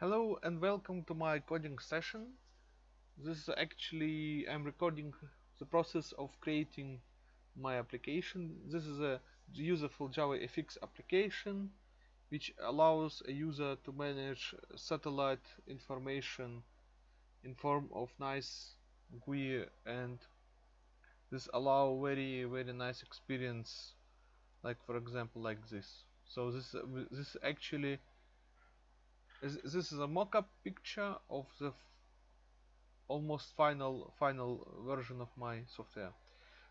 Hello and welcome to my coding session. This is actually I'm recording the process of creating my application. This is a useful JavaFX application which allows a user to manage satellite information in form of nice GUI and this allow very very nice experience like for example like this. So this this actually this is a mock-up picture of the almost final final version of my software?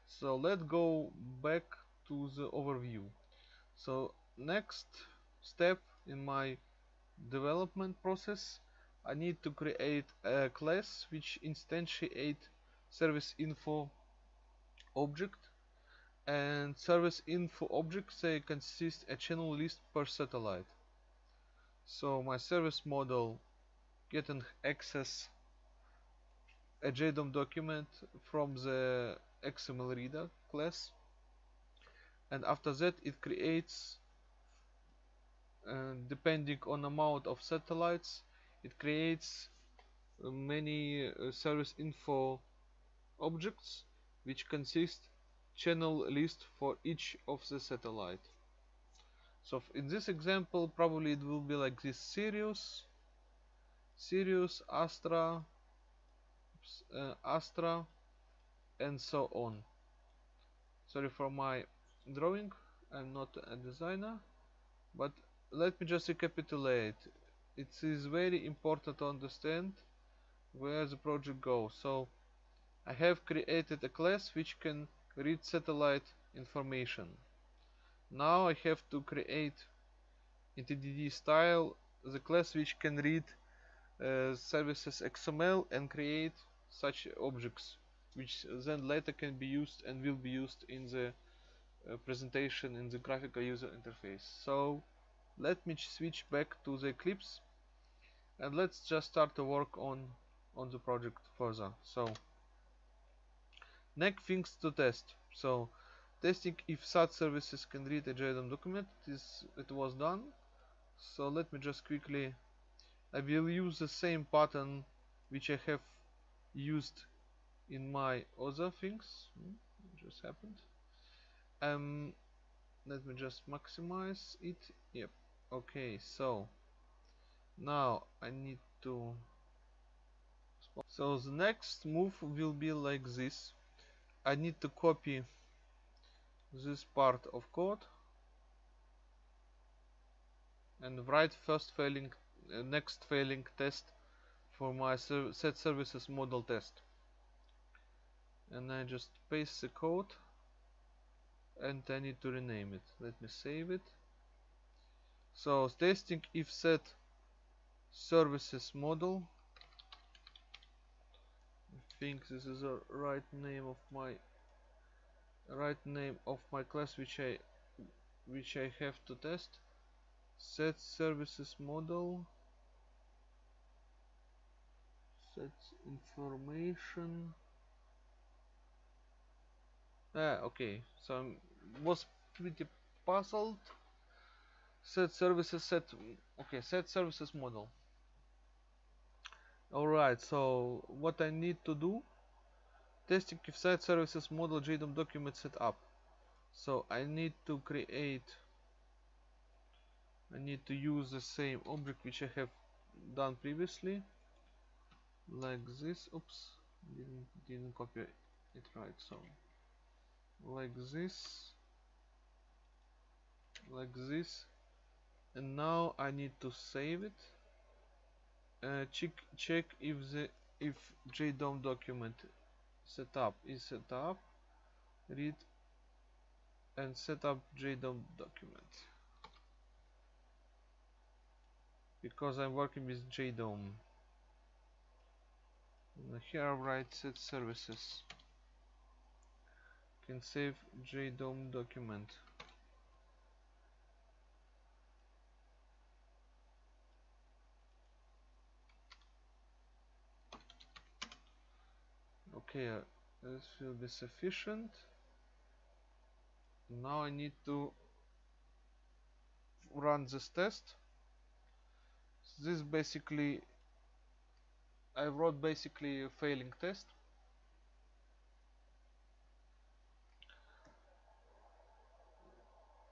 So let's go back to the overview. So next step in my development process I need to create a class which instantiate service info object. And service info objects they consist a channel list per satellite so my service model getting access a JDOM document from the XML reader class. And after that it creates uh, depending on amount of satellites it creates uh, many uh, service info objects which consist channel list for each of the satellite so in this example probably it will be like this Sirius Sirius Astra uh, Astra and so on. Sorry for my drawing I'm not a designer but let me just recapitulate. It is very important to understand where the project goes. So I have created a class which can read satellite information now I have to create in TDD style. The class which can read uh, services XML and create such objects which then later can be used and will be used in the uh, presentation in the graphical user interface. So let me switch back to the Eclipse and let's just start to work on on the project further. So next things to test. So testing if SAT services can read a JDOM document this it was done. So let me just quickly I will use the same pattern which I have used in my other things. Hmm, just happened. Um let me just maximize it. Yep. Okay so now I need to so the next move will be like this. I need to copy this part of code and write first failing uh, next failing test for my set services model test. And I just paste the code and I need to rename it. Let me save it. So testing if set services model I think this is the right name of my right name of my class which I which I have to test. Set services model. Set information. Ah okay. So I was pretty puzzled. Set services set okay set services model. Alright so what I need to do testing if site services model JDOM document set up so I need to create I need to use the same object which I have done previously. Like this. Oops. Didn't didn't copy it right so. Like this. Like this. And now I need to save it. Uh, check check if the if JDOM document setup. Is set up read and set up JDOM document. Because I'm working with JDOM. And here I write set services. Can save JDOM document okay uh, this will be sufficient. Now I need to run this test. This basically I wrote basically a failing test.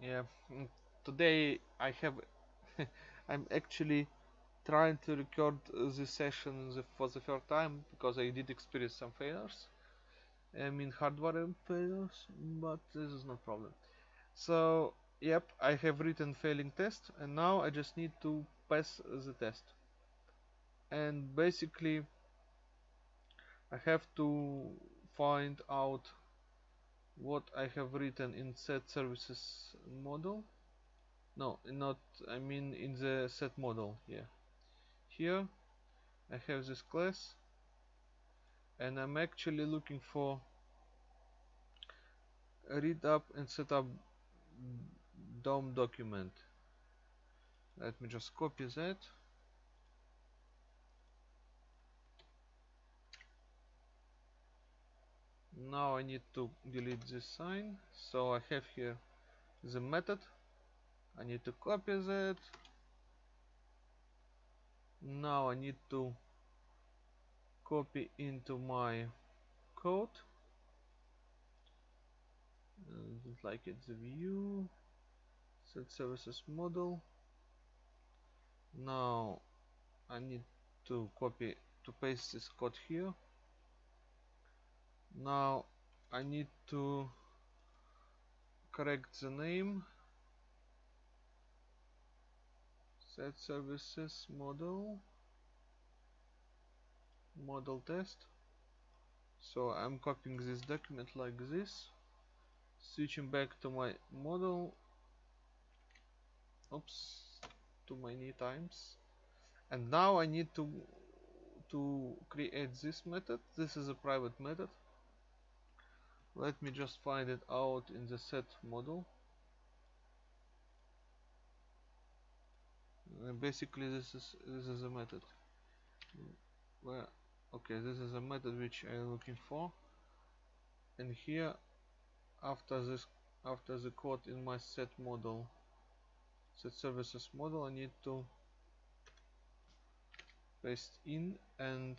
Yeah mm, today I have I'm actually trying to record this session for the first time because I did experience some failures. I mean hardware failures but this is no problem. So yep I have written failing test and now I just need to pass the test. And basically I have to find out what I have written in set services model. No not I mean in the set model yeah here. I have this class and I'm actually looking for read up and set up DOM document. Let me just copy that. Now I need to delete this sign. So I have here the method. I need to copy that now I need to copy into my code. Uh, like it's view. Set services model. Now I need to copy to paste this code here. Now I need to correct the name set services model. Model test. So I'm copying this document like this. Switching back to my model. Oops. Too many times. And now I need to to create this method. This is a private method. Let me just find it out in the set model uh, basically this is this is a method. Well okay this is a method which I'm looking for. And here after this after the code in my set model set services model I need to paste in and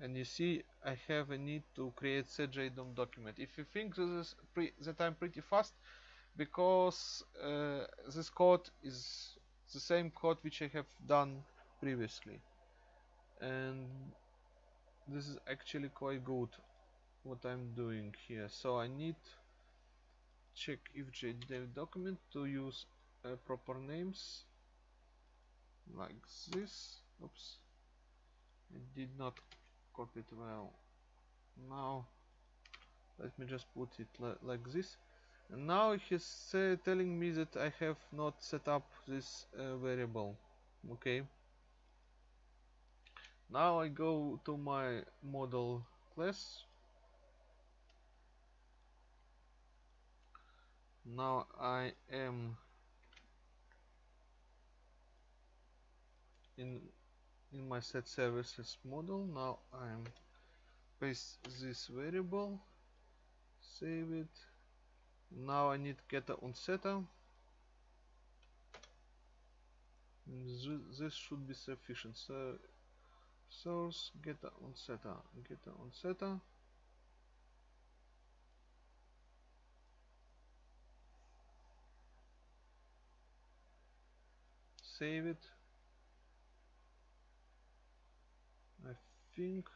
and you see I have a need to create setjdom document. If you think this is that I'm pretty fast because uh, this code is the same code which I have done previously. And this is actually quite good what I'm doing here. So I need check if JDOM document to use uh, proper names like this. Oops. I did not copy it well. Now let me just put it li like this and now he's uh, telling me that I have not set up this uh, variable okay? Now I go to my model class. Now I am in in my set services model. Now I'm paste this variable save it now I need getter on setter. This should be sufficient. So source getter on setter. Getter on setter. Save it. I think.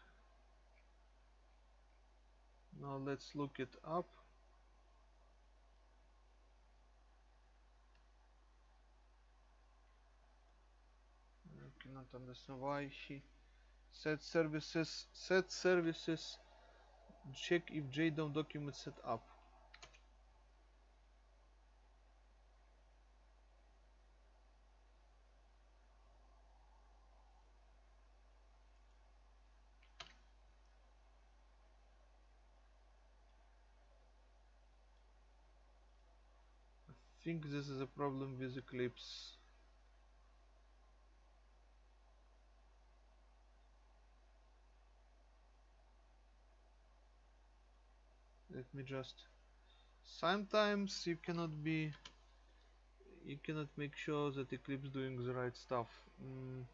Now let's look it up Cannot understand why he set services set services check if JDOM document set up I think this is a problem with Eclipse. Let me just... Sometimes you cannot be... you cannot make sure that Eclipse doing the right stuff. Mm.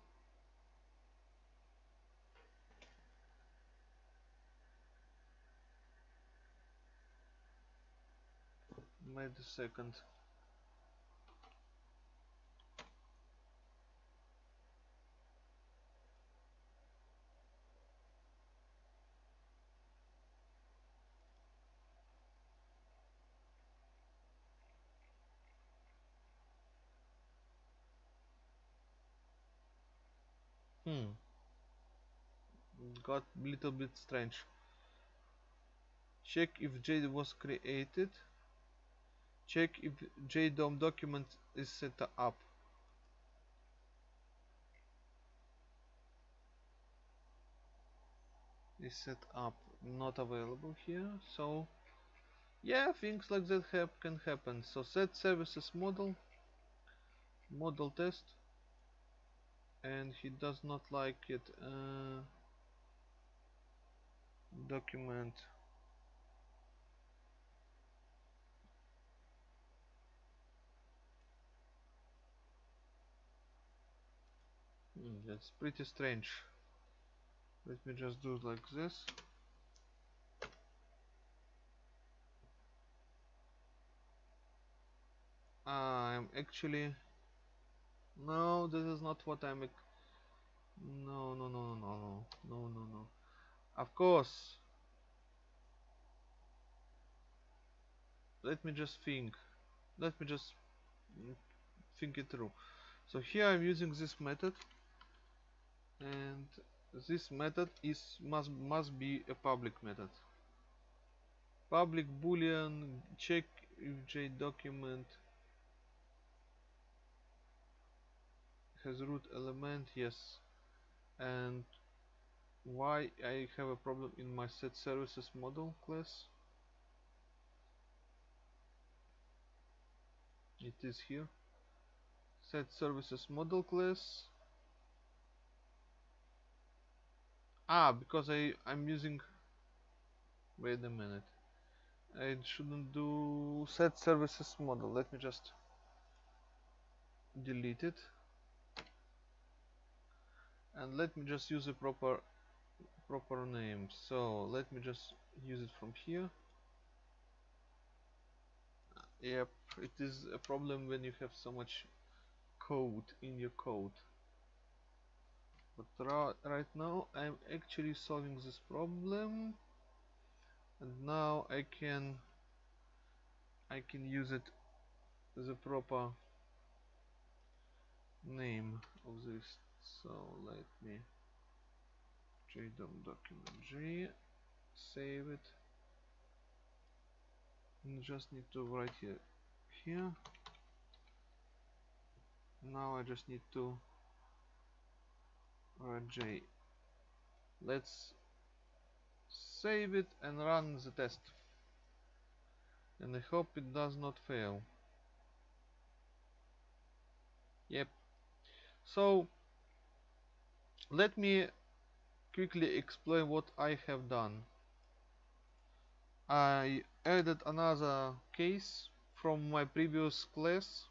Wait a second. Hmm. Got a little bit strange. Check if J was created. Check if JDOM document is set up. Is set up not available here. So yeah, things like that can happen. So set services model model test and he does not like it uh, document. Hmm, that's pretty strange. Let me just do it like this. I'm actually no this is not what I'm no, no, no, no, no, no, no, no. Of course. Let me just think. Let me just mm, think it through. So here I'm using this method, and this method is must must be a public method. Public boolean check if J document has root element yes. And why I have a problem in my set services model class? It is here. Set services model class. Ah because I I'm using wait a minute. I shouldn't do set services model. Let me just delete it and let me just use a proper proper name. So let me just use it from here. Ah, yep it is a problem when you have so much code in your code. But right now I'm actually solving this problem. And now I can I can use it as a proper name of this so let me jdom document g save it. And just need to write here here. Now I just need to write j. Let's save it and run the test. And I hope it does not fail. Yep. So let me quickly explain what I have done. I added another case from my previous class.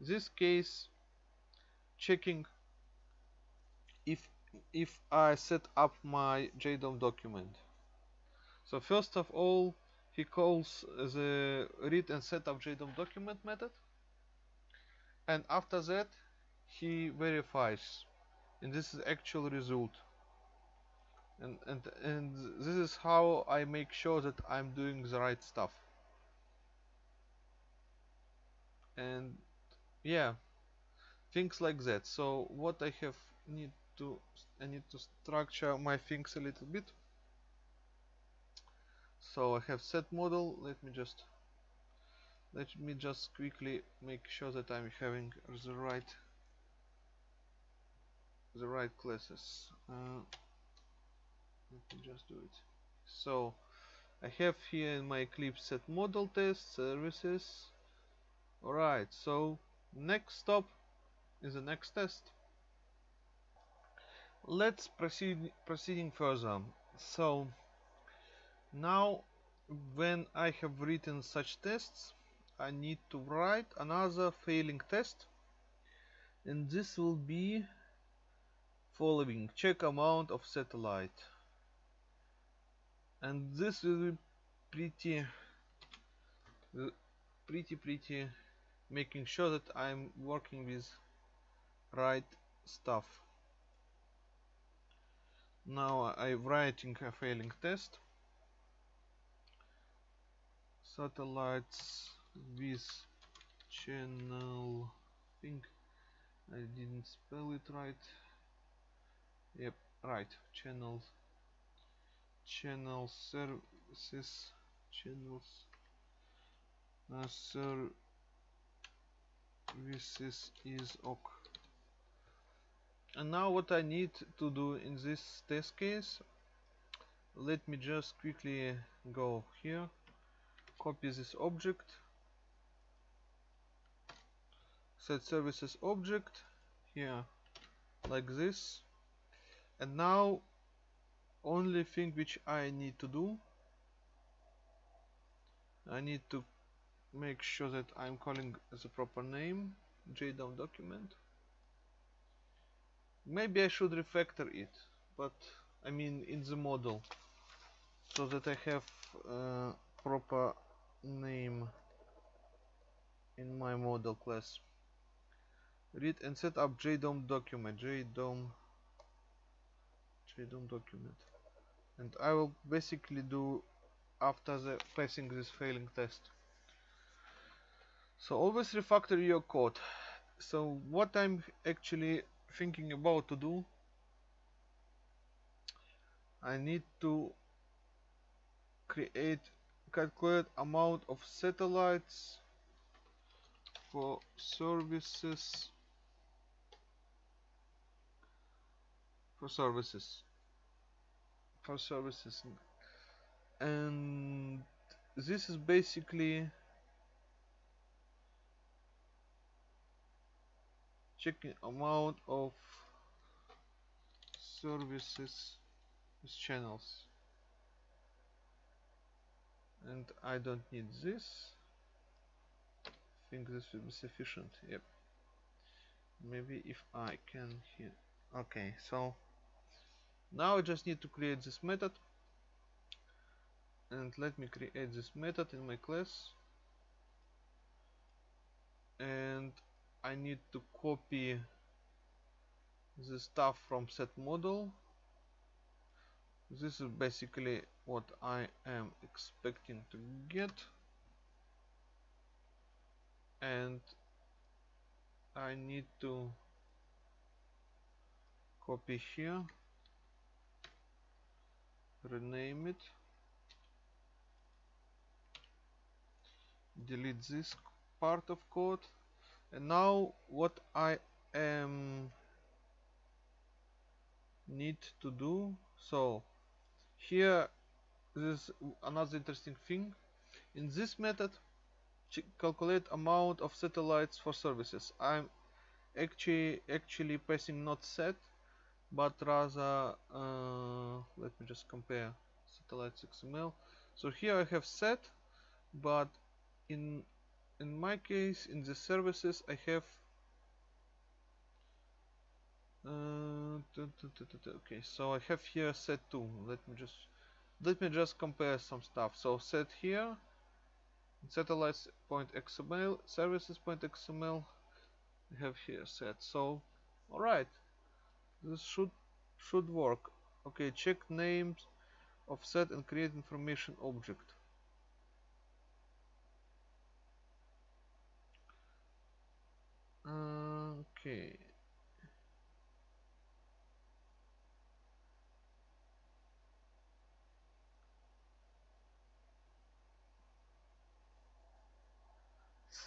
This case checking if if I set up my JDOM document. So first of all he calls the read and set up JDOM document method and after that he verifies and this is actual result. And and and this is how I make sure that I'm doing the right stuff. And yeah things like that. So what I have need to I need to structure my things a little bit. So I have set model. Let me just let me just quickly make sure that I'm having the right the right classes uh, let me just do it. So I have here in my Eclipse set model test services. Alright so next stop is the next test. Let's proceed proceeding further. So now when I have written such tests I need to write another failing test. And this will be following check amount of satellite. And this will be pretty pretty pretty making sure that I'm working with right stuff. Now I'm writing a failing test. Satellites with channel I think I didn't spell it right yep right. Channels. Channel services. Channels. Uh, services is ok. And now what I need to do in this test case let me just quickly go here. Copy this object. Set services object here like this and now only thing which I need to do I need to make sure that I'm calling the proper name JDOM document. Maybe I should refactor it but I mean in the model so that I have uh, proper name in my model class. Read and set up JDOM document JDOM JDOM document. And I will basically do after the passing this failing test. So always refactor your code. So what I'm actually thinking about to do I need to create calculate amount of satellites for services for services services. And this is basically checking amount of services channels. And I don't need this. I think this will be sufficient. Yep. Maybe if I can here okay so now I just need to create this method. And let me create this method in my class. And I need to copy the stuff from set model. This is basically what I am expecting to get. And I need to copy here rename it. Delete this part of code. And now what I am need to do so here this is another interesting thing. In this method calculate amount of satellites for services. I'm actually actually passing not set but rather uh, let me just compare satellites XML so here I have set but in in my case in the services I have uh, okay so I have here set 2 let me just let me just compare some stuff. So set here satellites point xml services point xml have here set. So alright this should should work. Okay check names of set and create information object. Okay.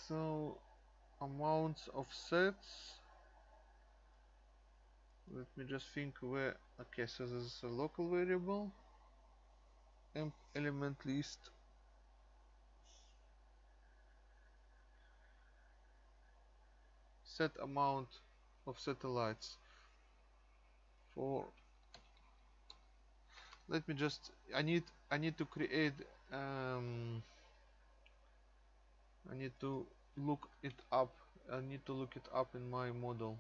So amounts of sets let me just think where okay so this is a local variable. Emp element list. Set amount of satellites for let me just I need I need to create um, I need to look it up. I need to look it up in my model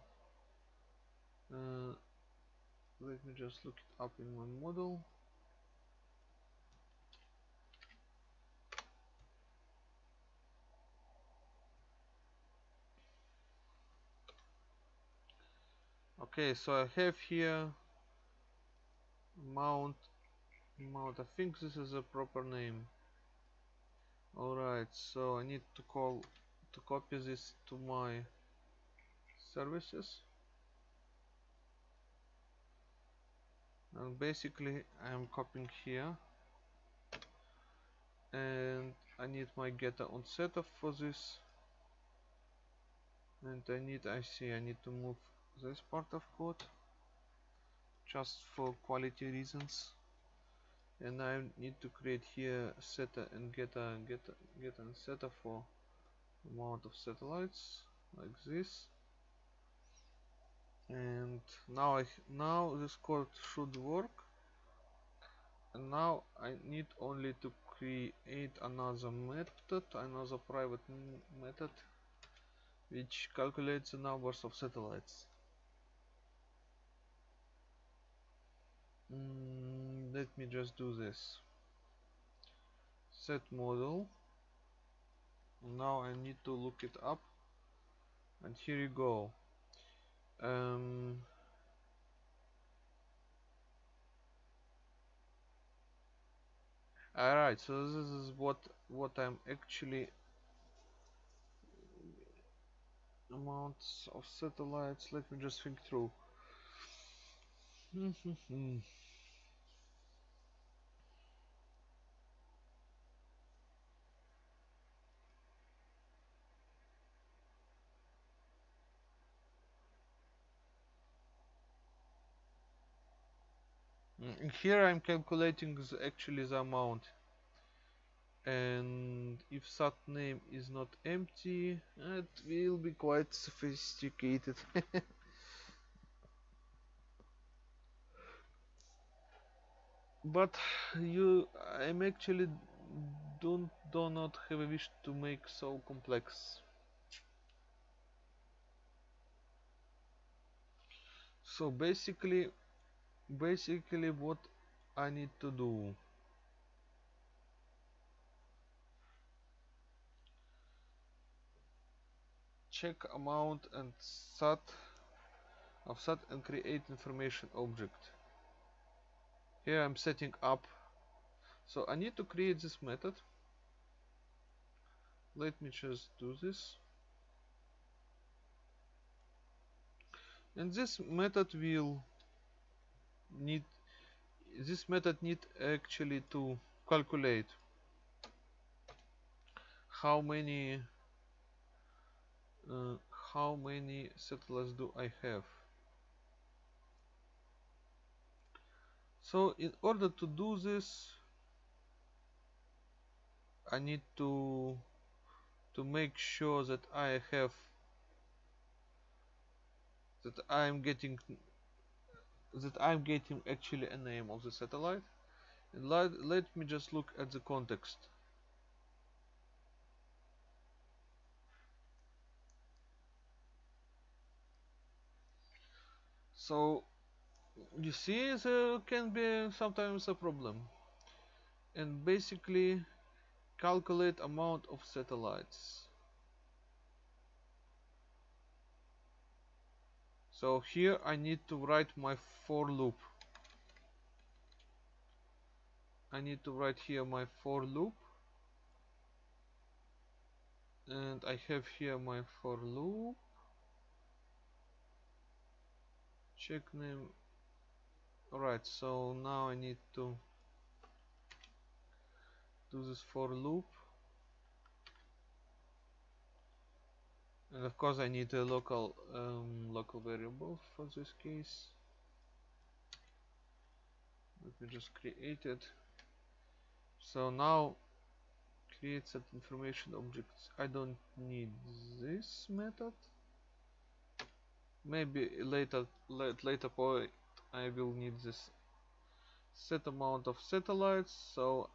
uh, let me just look it up in my model. Okay so I have here mount mount I think this is a proper name. Alright so I need to call to copy this to my services and basically I'm copying here. And I need my getter on setup for this. And I need I see I need to move this part of code. Just for quality reasons. And I need to create here setter and getter getter getter and setter for amount of satellites like this and now I now this code should work. And now I need only to create another method another private method which calculates the numbers of satellites. Mm, let me just do this. Set model. Now I need to look it up. And here you go um, alright so this is what what I'm actually amounts of satellites. Let me just think through hmm, hmm, hmm Mm, here I'm calculating the, actually the amount. And if sat name is not empty it will be quite sophisticated. But you I'm actually don't do not have a wish to make so complex. So basically basically what I need to do. Check amount and sat of sat and create information object. Here I'm setting up. So I need to create this method. Let me just do this. And this method will need this method need actually to calculate how many uh, how many settlers do I have. So in order to do this I need to to make sure that I have that I'm getting that I'm getting actually a name of the satellite. And let, let me just look at the context. So you see there can be sometimes a problem. And basically calculate amount of satellites so here I need to write my for loop. I need to write here my for loop. And I have here my for loop. Check name. Alright so now I need to do this for loop and of course I need a local um, local variable for this case. Let me just create it. So now create set information objects. I don't need this method. Maybe later at later point I will need this set amount of satellites. So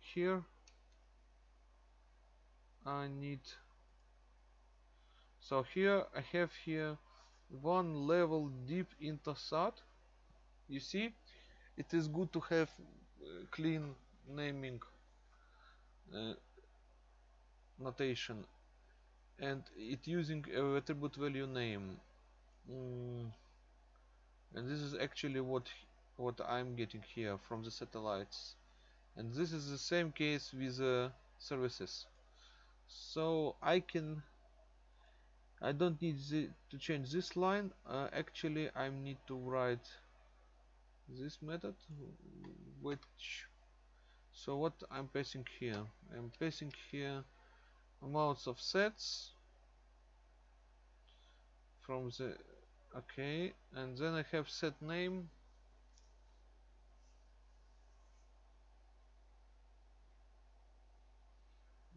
here I need so here I have here one level deep into SAT. You see it is good to have uh, clean naming uh, notation and it using a attribute value name. Mm. and this is actually what what I'm getting here from the satellites. And this is the same case with uh, services. So I can I don't need to change this line. Uh, actually I need to write this method which so what I'm passing here? I'm passing here amounts of sets from the okay and then I have set name.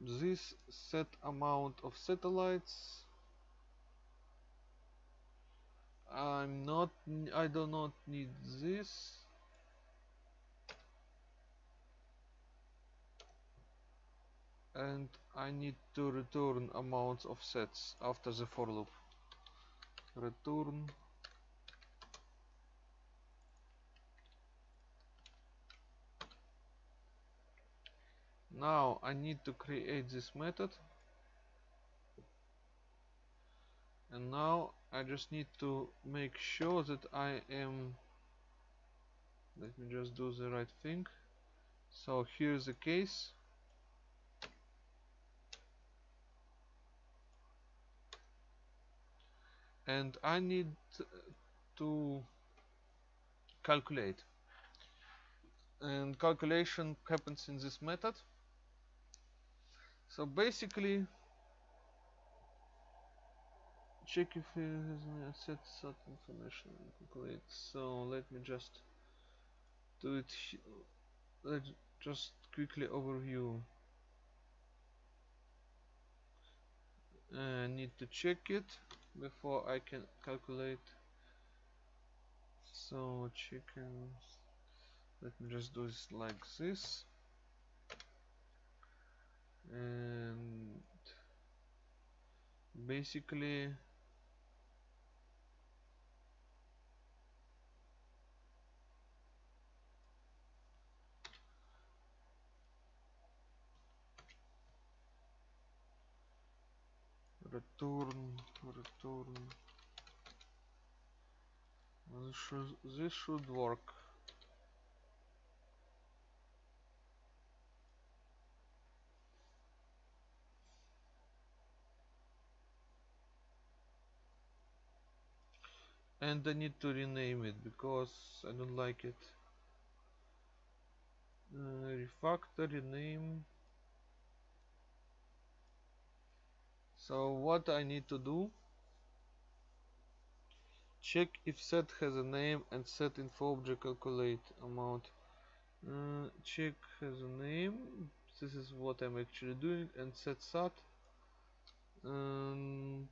This set amount of satellites I'm not I do not need this. And I need to return amounts of sets after the for loop. Return. Now I need to create this method and now I just need to make sure that I am let me just do the right thing. So here's the case. And I need to calculate. And calculation happens in this method. So basically check if it has set set information calculate so let me just do it let's just quickly overview. I need to check it before I can calculate. So chickens let me just do this like this. And basically return return this should, this should work and I need to rename it because I don't like it. Uh, refactor rename so what I need to do? Check if set has a name and set info object calculate amount. Uh, check has a name. This is what I'm actually doing. And set sat. And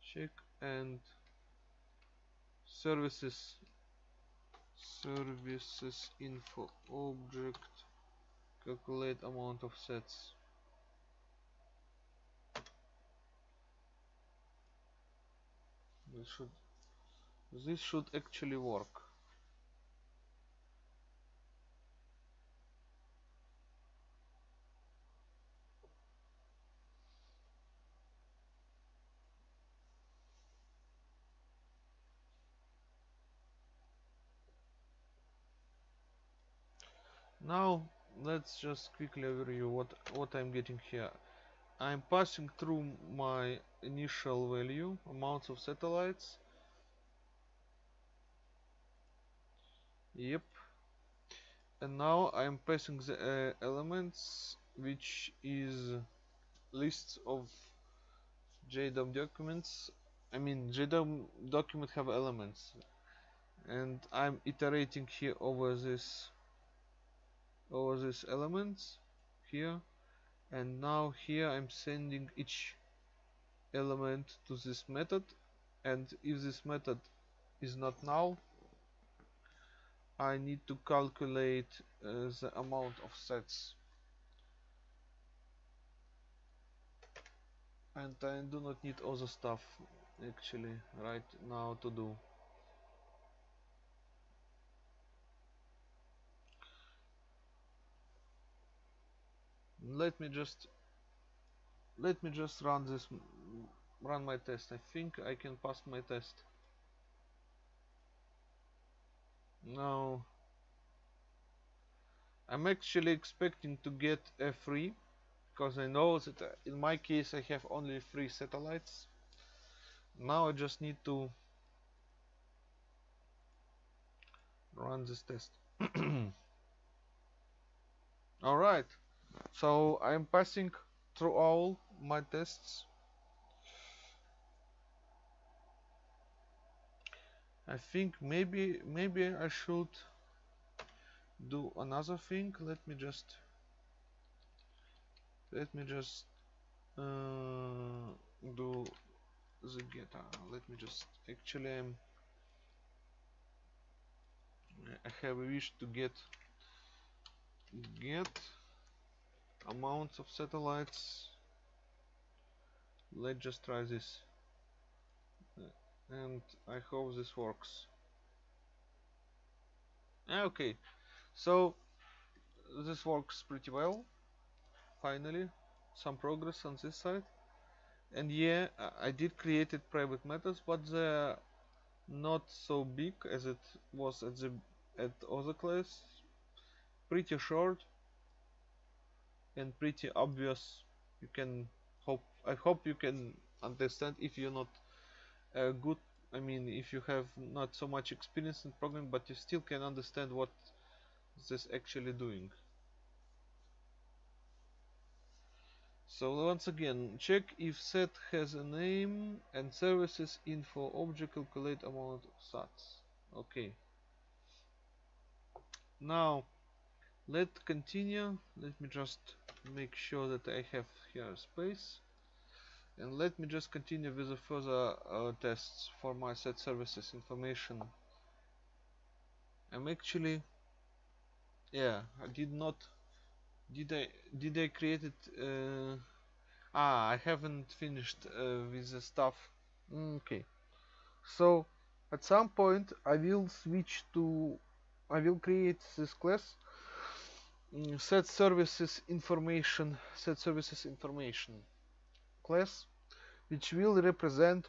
check and services. Services info object calculate amount of sets this should this should actually work. Now let's just quickly review what what I'm getting here I'm passing through my initial value amounts of satellites. Yep. And now I'm passing the uh, elements which is lists of JDOM documents. I mean JDOM document have elements. And I'm iterating here over this over these elements here and now here I'm sending each element to this method. And if this method is not null I need to calculate uh, the amount of sets. And I do not need other stuff actually right now to do. Let me just let me just run this run my test. I think I can pass my test. Now I'm actually expecting to get a free because I know that uh, in my case I have only three satellites. Now I just need to run this test. Alright so I'm passing through all my tests. I think maybe maybe I should do another thing. Let me just let me just uh, do the get uh, let me just actually I have a wish to get get amounts of satellites. Let's just try this. And I hope this works. Okay. So this works pretty well. Finally some progress on this side. And yeah I did created private methods but they're not so big as it was at the at other class. Pretty short and pretty obvious you can hope I hope you can understand if you're not a good I mean if you have not so much experience in programming but you still can understand what this actually doing So once again, check if set has a name and services info object calculate amount of sats. Okay. Now let's continue. Let me just make sure that I have here space. And let me just continue with the further uh, tests for my set services information. I'm actually, yeah, I did not did I did I create it? Uh, ah, I haven't finished uh, with the stuff. Mm, okay, so at some point I will switch to I will create this class set services information set services information class which will represent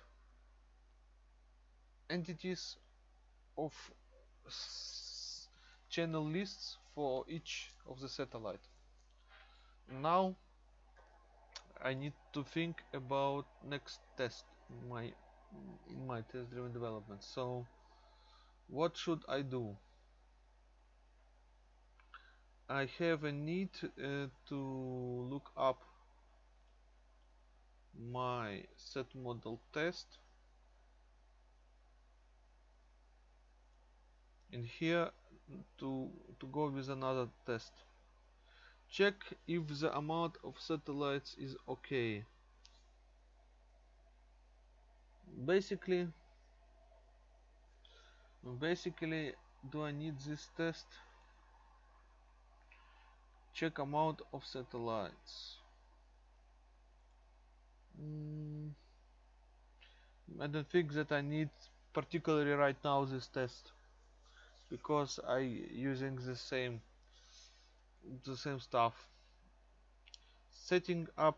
entities of channel lists for each of the satellite. Now I need to think about next test in my in my test driven development. So what should I do I have a need uh, to look up my set model test. And here to to go with another test. Check if the amount of satellites is okay. Basically basically do I need this test check amount of satellites mm, I don't think that I need particularly right now this test. Because I using the same the same stuff. Setting up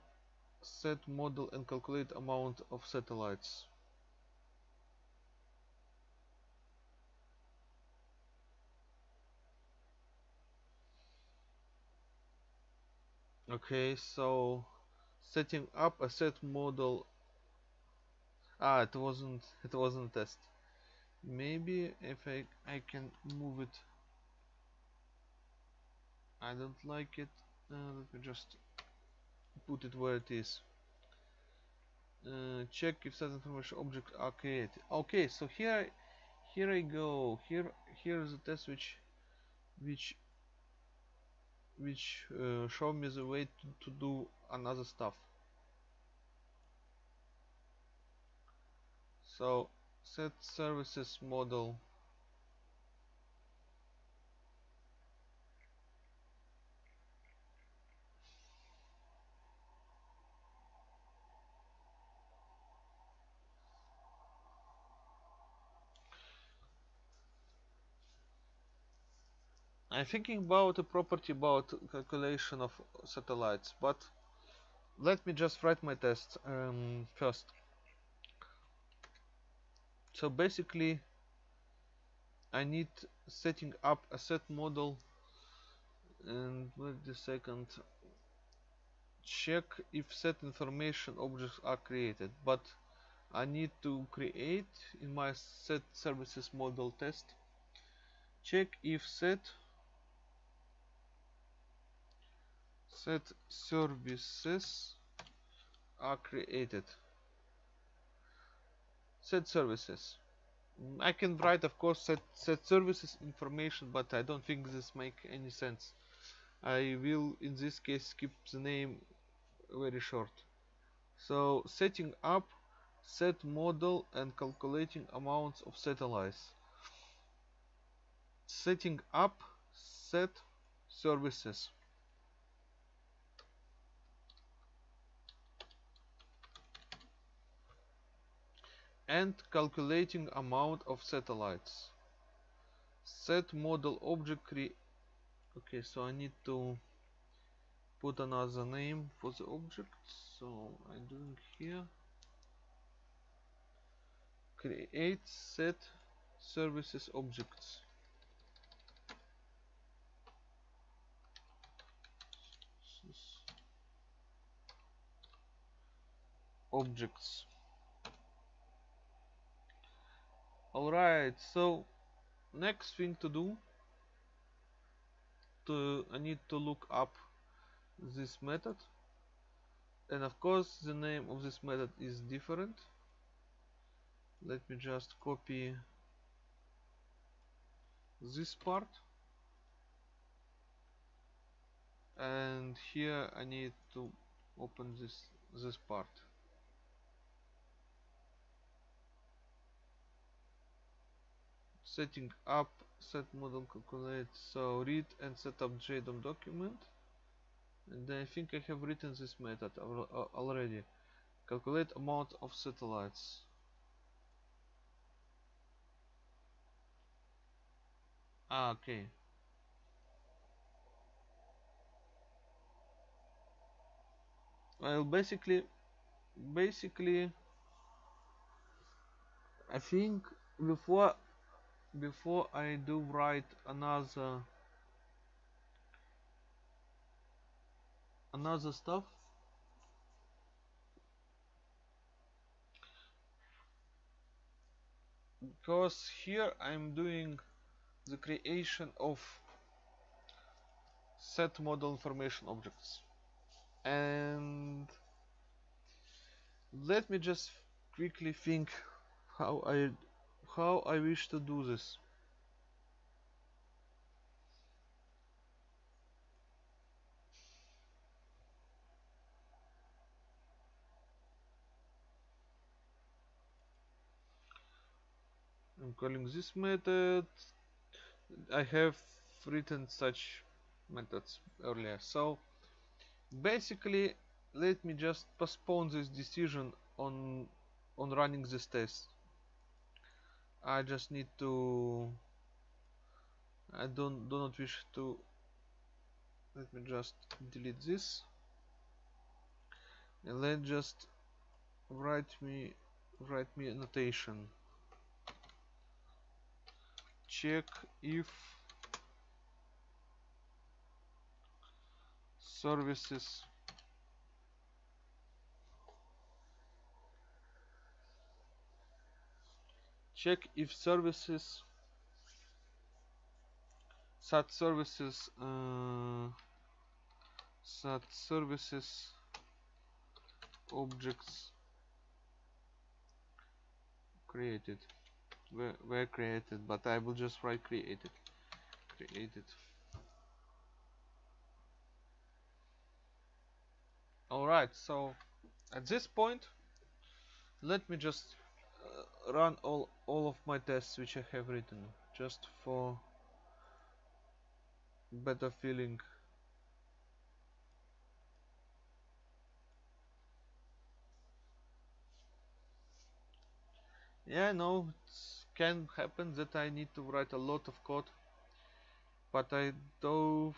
set model and calculate amount of satellites okay so setting up a set model. Ah it wasn't it wasn't test. Maybe if I, I can move it. I don't like it. Uh, let me just put it where it is. Uh, check if set information object are created. Okay so here here I go. Here here is a test which which which uh, show me the way to, to do another stuff. So set services model I'm thinking about a property about calculation of satellites, but let me just write my test um, first. So basically, I need setting up a set model and wait a second check if set information objects are created but I need to create in my set services model test check if set set services are created. Set services. Mm, I can write of course set set services information but I don't think this make any sense. I will in this case keep the name very short. So setting up set model and calculating amounts of satellites. Setting up set services and calculating amount of satellites. Set model object create okay so I need to put another name for the object. So I'm doing here. Create set services objects. Objects alright so next thing to do to I need to look up this method. And of course the name of this method is different. Let me just copy this part. And here I need to open this this part setting up set model calculate so read and set up JDOM document. And I think I have written this method already. Calculate amount of satellites. Ah okay. Well basically basically I think before before I do write another another stuff. Because here I'm doing the creation of set model information objects. And let me just quickly think how I how I wish to do this. I'm calling this method. I have written such methods earlier. So basically let me just postpone this decision on on running this test I just need to I don't do not wish to let me just delete this. And then just write me write me a notation check if services check if services sat services uh, sat services objects created. Were, were created? But I will just write created. Created. Alright so at this point let me just uh, run all all of my tests which I have written just for better feeling. Yeah no it can happen that I need to write a lot of code but I do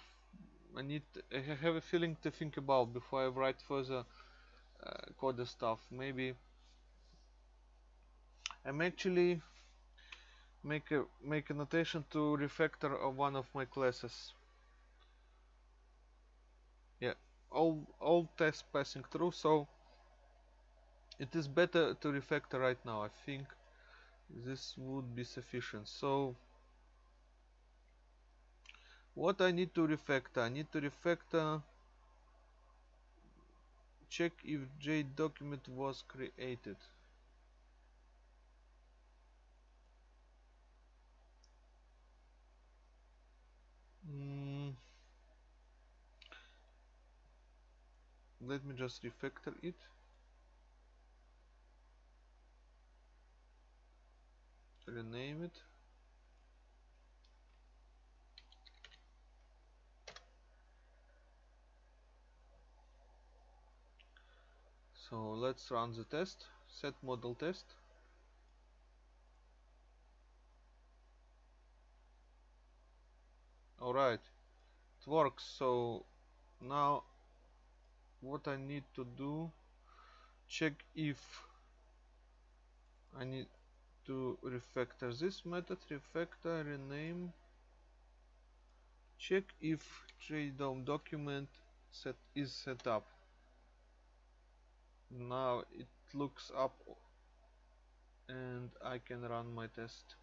I need I have a feeling to think about before I write further uh, code stuff. Maybe I'm actually make a make a notation to refactor of one of my classes. Yeah all all tests passing through so it is better to refactor right now. I think this would be sufficient. So what I need to refactor? I need to refactor check if J document was created mm. let me just refactor it. Rename it. So let's run the test set model test alright. It works so now what I need to do check if I need to refactor this method refactor rename. Check if JDOM document set is set up. Now it looks up and I can run my test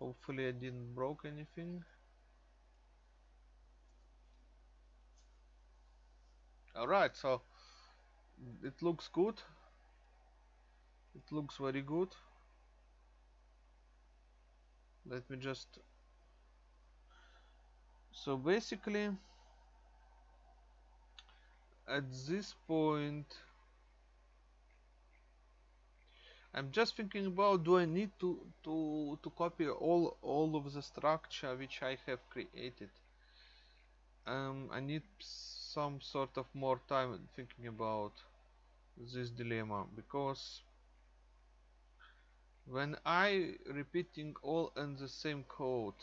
hopefully I didn't broke anything. Alright so it looks good. It looks very good. Let me just so basically at this point I'm just thinking about do I need to to to copy all all of the structure which I have created? Um, I need some sort of more time thinking about this dilemma because when I repeating all in the same code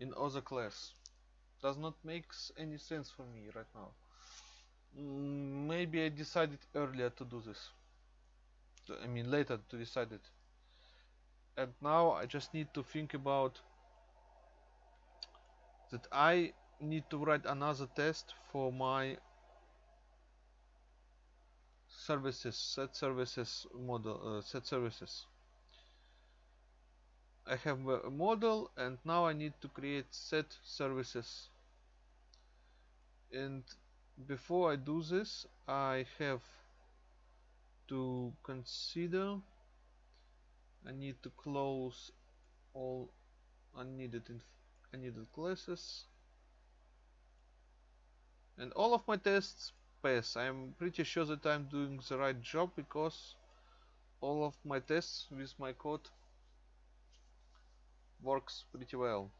in other class does not makes any sense for me right now. Mm, maybe I decided earlier to do this I mean later to decide it. And now I just need to think about that I need to write another test for my services set services model uh, set services. I have a model and now I need to create set services. And before I do this I have to consider. I need to close all unneeded unneeded classes. And all of my tests pass. I'm pretty sure that I'm doing the right job because all of my tests with my code works pretty well.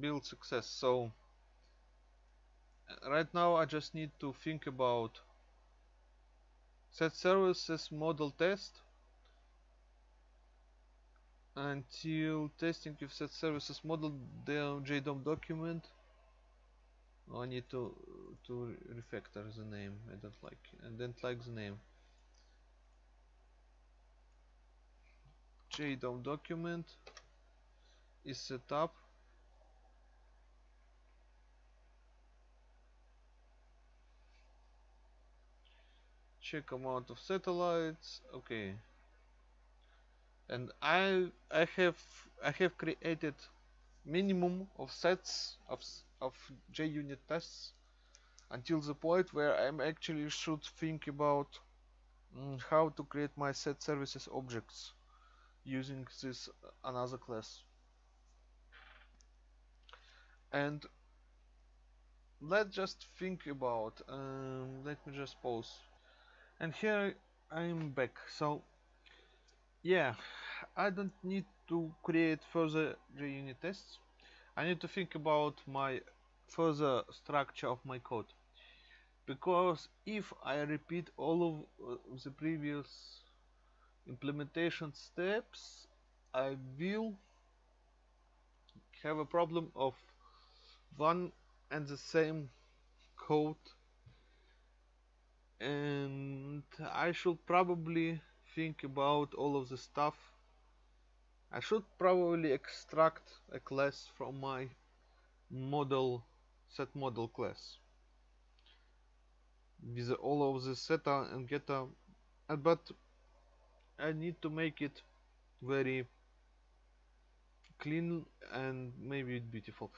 Build success. So uh, right now I just need to think about set services model test until testing if set services model the JDOM document oh, I need to to refactor the name. I don't like I don't like the name. JDOM document is set up. Check amount of satellites. Okay. And I I have I have created minimum of sets of of JUnit tests until the point where I'm actually should think about mm, how to create my set services objects using this uh, another class and let's just think about um, let me just pause and here I'm back so yeah I don't need to create further JUnit tests I need to think about my further structure of my code. because if I repeat all of uh, the previous implementation steps I will have a problem of one and the same code and I should probably think about all of the stuff. I should probably extract a class from my model set model class. With all of the setter and getter uh, but I need to make it very clean and maybe beautiful.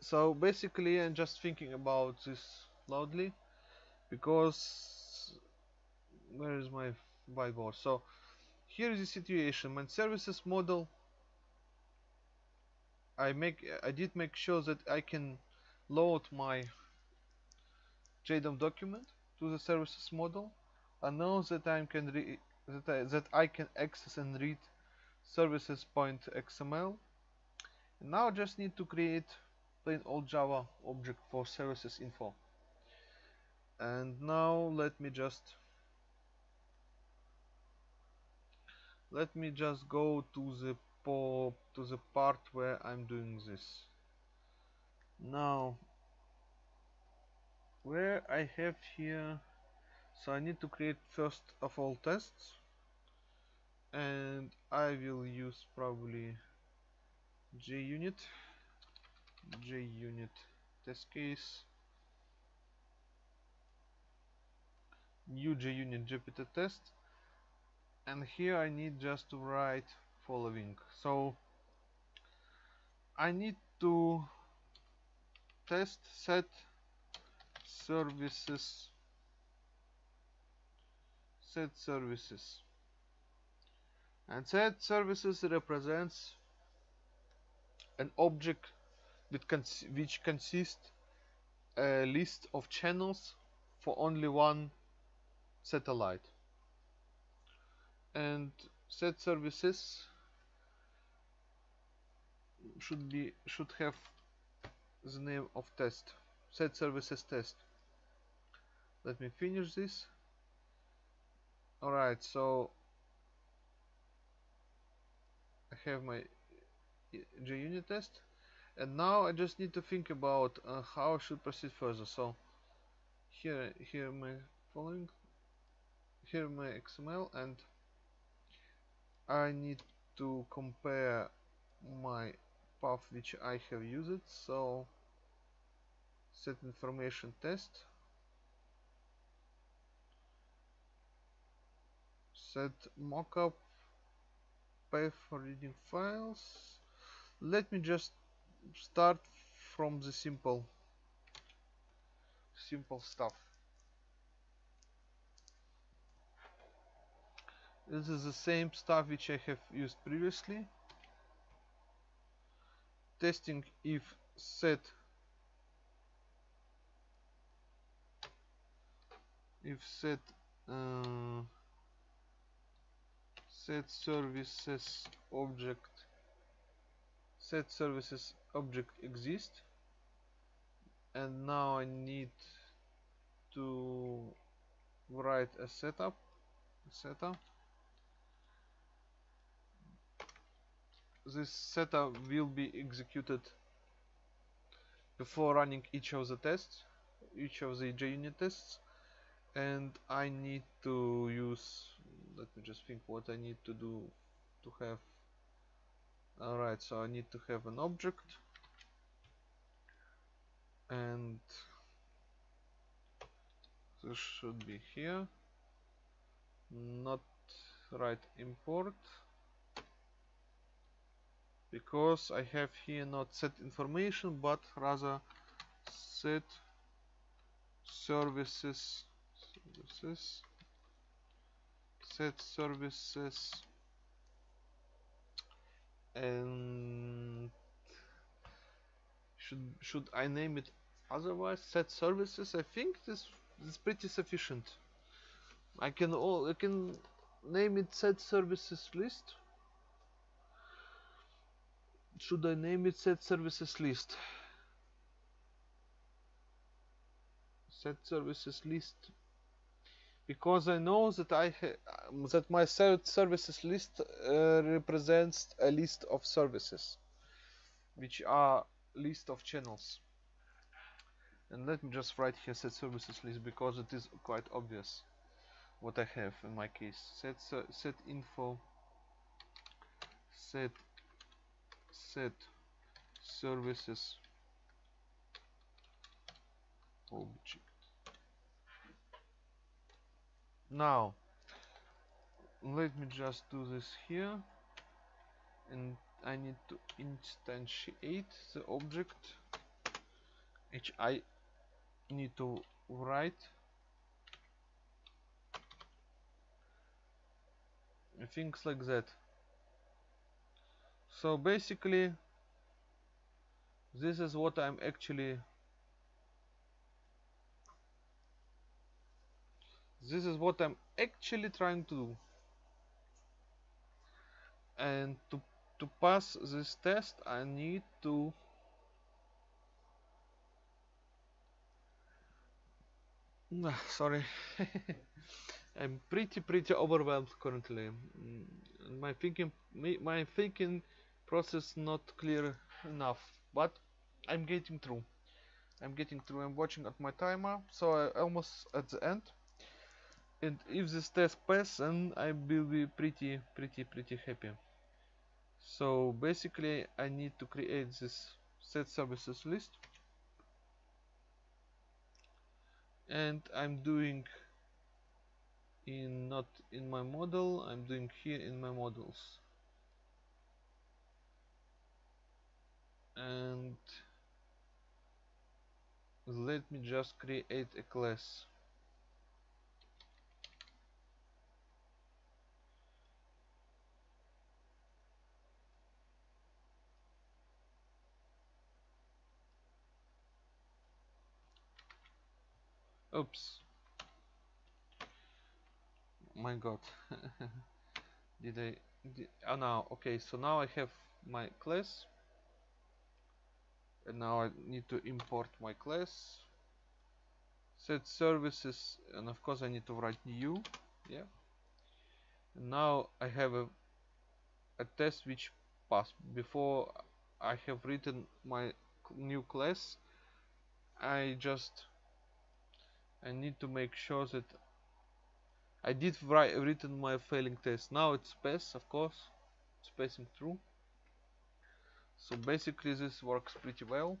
So basically I'm just thinking about this loudly because where is my whiteboard? So here is the situation. My services model I make I did make sure that I can load my JDOM document to the services model. I know that I can that I, that I can access and read services point XML and now I just need to create plain old Java object for services info. And now let me just let me just go to the pop to the part where I'm doing this. Now where I have here so I need to create first of all tests and I will use probably JUnit JUnit test case new JUnit Jupiter test and here I need just to write following. So I need to test set services set services. And set services represents an object that cons which consists a list of channels for only one satellite and set services should be should have the name of test set services test. Let me finish this. Alright so I have my JUnit test. And now I just need to think about uh, how I should proceed further. So here here my following here my XML and I need to compare my path which I have used so set information test. Set mockup path for reading files. Let me just start from the simple simple stuff this is the same stuff which I have used previously. Testing if set if set uh, set services object set services object exist. And now I need to write a setup setup this setup will be executed before running each of the tests each of the JUnit tests. And I need to use let me just think what I need to do to have alright so I need to have an object. And this should be here. Not right import because I have here not set information but rather set services services set services and should should I name it otherwise? Set services. I think this is pretty sufficient. I can all I can name it set services list should I name it set services list set services list because I know that I that my set services list uh, represents a list of services which are list of channels. And let me just write here set services list because it is quite obvious what I have in my case. Set set info set set services object. Now let me just do this here and I need to instantiate the object which I need to write. Things like that so basically this is what I'm actually this is what I'm actually trying to do. And to to pass this test I need to sorry. I'm pretty pretty overwhelmed currently. Mm, my thinking my thinking process not clear enough but I'm getting through. I'm getting through I'm watching at my timer so I almost at the end. And if this test pass then I will be pretty pretty pretty happy. So basically I need to create this set services list. And I'm doing in not in my model I'm doing here in my models and let me just create a class. Oops. My god. Did I did, oh now okay so now I have my class and now I need to import my class. Set services and of course I need to write new yeah. And now I have a, a test which passed. Before I have written my new class I just I need to make sure that I did write written my failing test. Now it's pass of course. It's passing through so basically this works pretty well.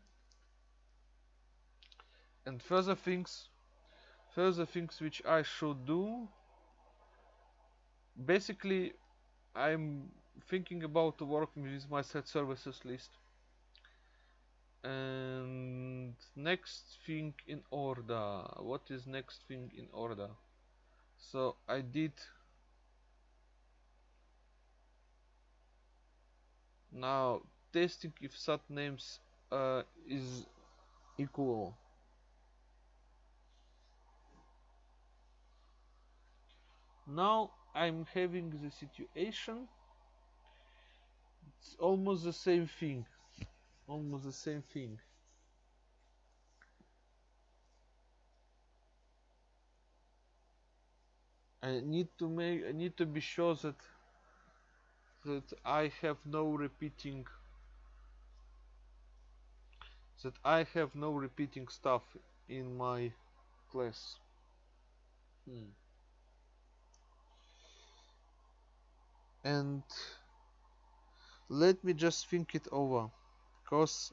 And further things further things which I should do. Basically I'm thinking about working with my set services list. And next thing in order. What is next thing in order? So I did now testing if sat names uh, is equal. Now I'm having the situation. It's almost the same thing. Almost the same thing. I need to make I need to be sure that that I have no repeating that I have no repeating stuff in my class. Hmm. And let me just think it over, because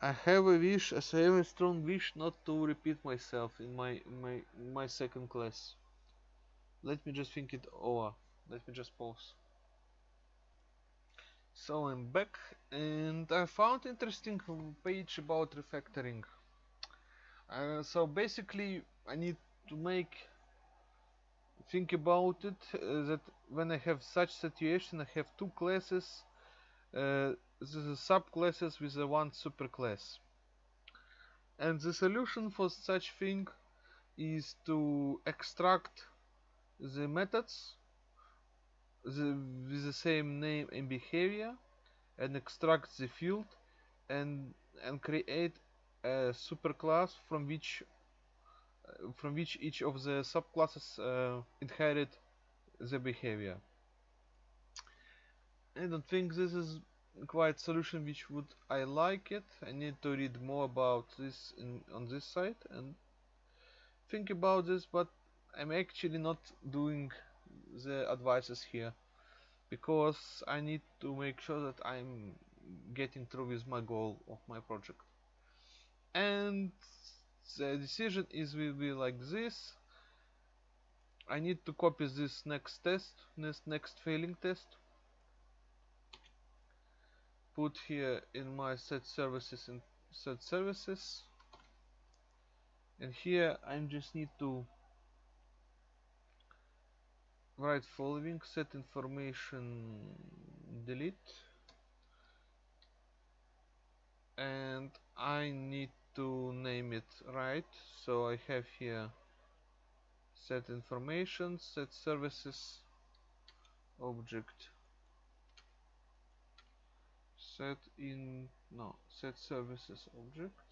I have a wish, I have a strong wish not to repeat myself in my my my second class. Let me just think it over. Let me just pause. So I'm back and I found interesting page about refactoring. Uh, so basically I need to make think about it uh, that when I have such situation I have two classes uh, the subclasses with a one superclass and the solution for such thing is to extract the methods the, with the same name and behavior and extract the field and and create a superclass from which from which each of the subclasses uh, inherit the behavior. I don't think this is quite solution which would I like it. I need to read more about this in, on this side and think about this, but I'm actually not doing the advices here because I need to make sure that I'm getting through with my goal of my project. And the decision is will be like this. I need to copy this next test, next next failing test. Put here in my set services and set services. And here I just need to write following set information delete. And I need to name it right so I have here set information set services object. Set in no set services object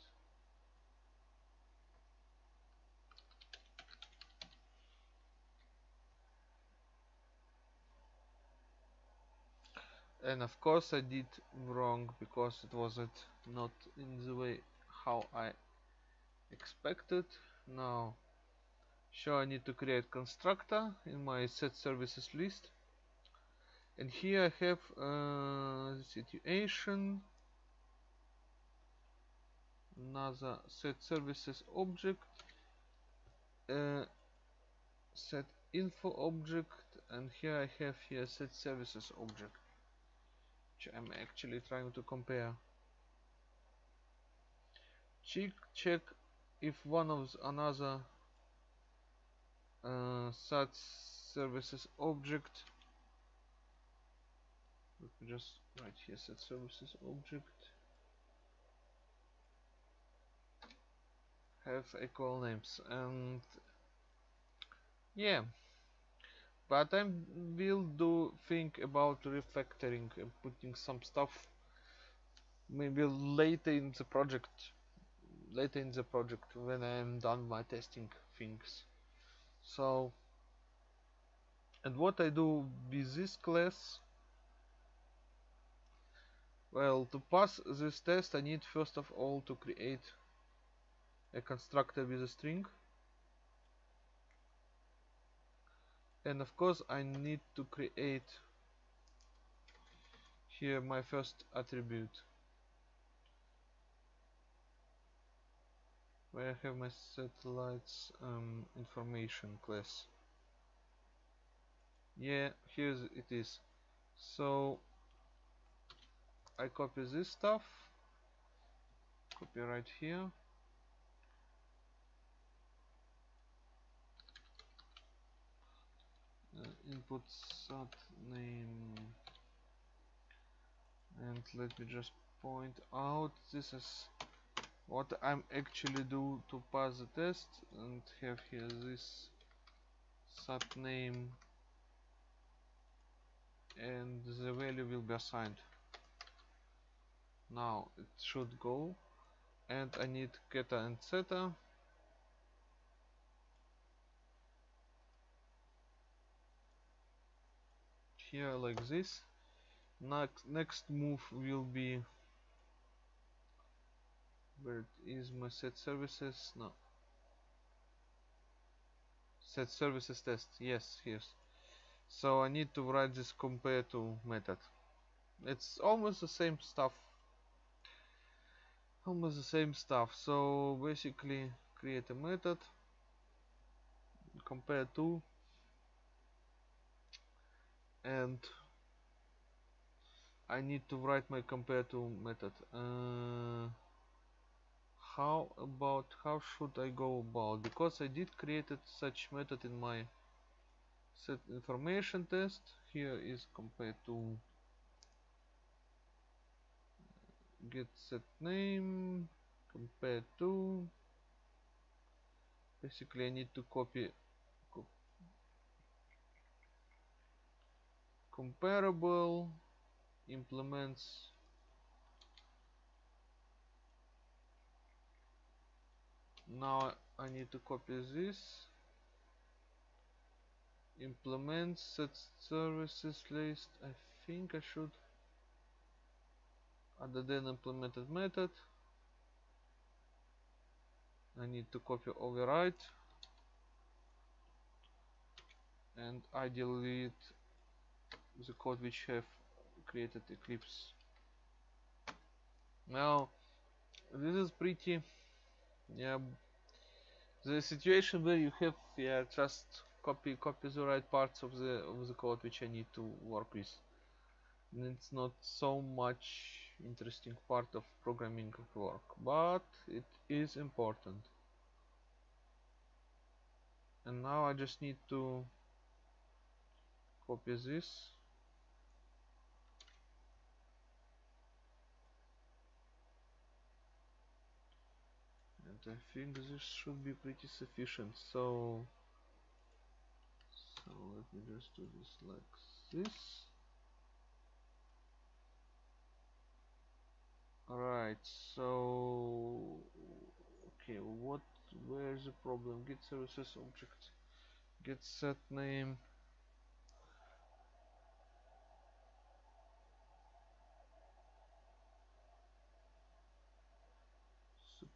and of course I did wrong because it wasn't not in the way how I expected. Now sure I need to create constructor in my set services list. And here I have uh, situation. Another set services object. Uh, set info object. And here I have here set services object which I'm actually trying to compare. Check check if one of another uh, such services object. Let me just write here set services object. Have equal names and yeah but I will do think about refactoring and putting some stuff maybe later in the project later in the project when I'm done my testing things. So and what I do with this class well to pass this test I need first of all to create a constructor with a string and of course I need to create here my first attribute. Where I have my satellites um, information class. Yeah here it is. So I copy this stuff. Copy right here uh, input sat name and let me just point out this is what I'm actually do to pass the test and have here this sat name and the value will be assigned. Now it should go and I need getter and setter here like this. Next next move will be where is my set services no. Set services test yes yes. So I need to write this compare to method. It's almost the same stuff. Almost the same stuff. So basically create a method compare to and I need to write my compare to method. Uh, how about how should I go about? Because I did created such method in my set information test. Here is compare to get set name compare to basically I need to copy comparable implements. Now I need to copy this. Implement set services list. I think I should add the then implemented method. I need to copy override. And I delete the code which have created Eclipse. Now this is pretty yeah the situation where you have yeah just copy copy the right parts of the of the code which I need to work with. And it's not so much interesting part of programming work but it is important. And now I just need to copy this and I think this should be pretty sufficient. So so let me just do this like this. Alright so okay what where's the problem? Get services object. Get set name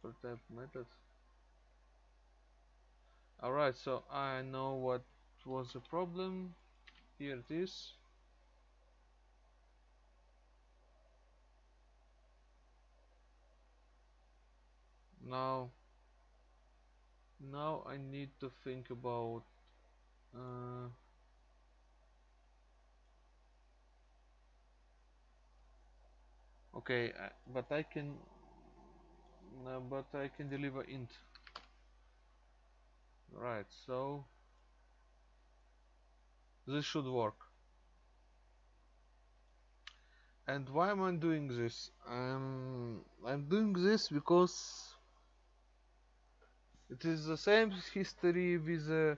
type method alright so I know what was the problem. Here it is. Now now I need to think about uh, okay uh, but I can no, but I can deliver int. Right so this should work. And why am I doing this? I'm I'm doing this because it is the same history with the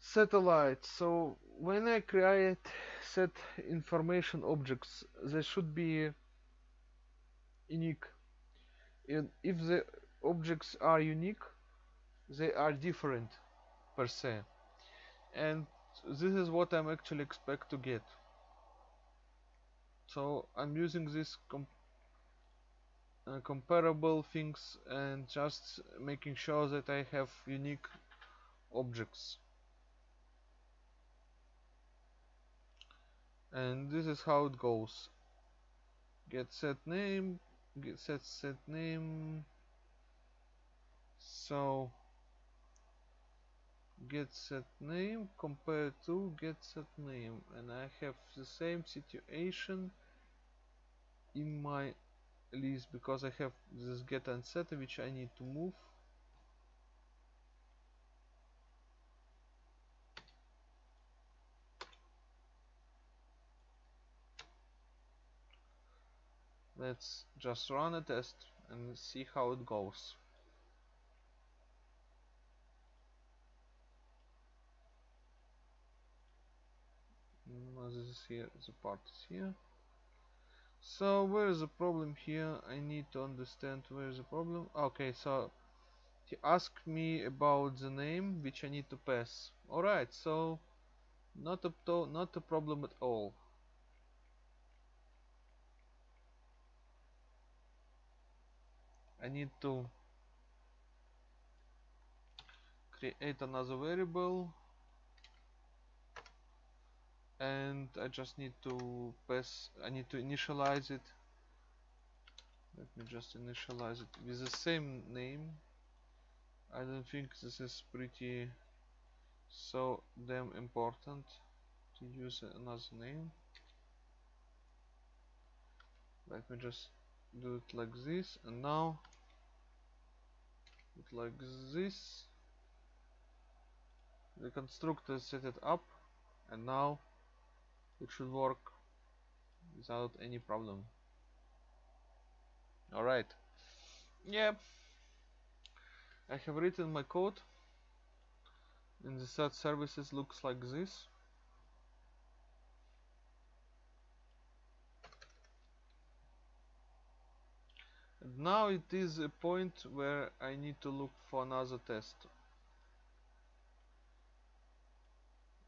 satellite. So when I create set information objects they should be unique and if the objects are unique they are different per se. And this is what I'm actually expect to get. So I'm using this com uh, comparable things and just making sure that I have unique objects. And this is how it goes. Get set name get set set name. So get set name compared to get set name. And I have the same situation in my list because I have this get and set which I need to move let's just run a test and see how it goes. This is here the part is here. So where is the problem here? I need to understand where is the problem. Okay so he asked me about the name which I need to pass. Alright so not a not a problem at all I need to create another variable. And I just need to pass I need to initialize it. Let me just initialize it with the same name. I don't think this is pretty so damn important to use another name. Let me just do it like this. And now like this. The constructor set it up and now it should work without any problem. Alright. Yeah. I have written my code and the set services looks like this now it is a point where I need to look for another test.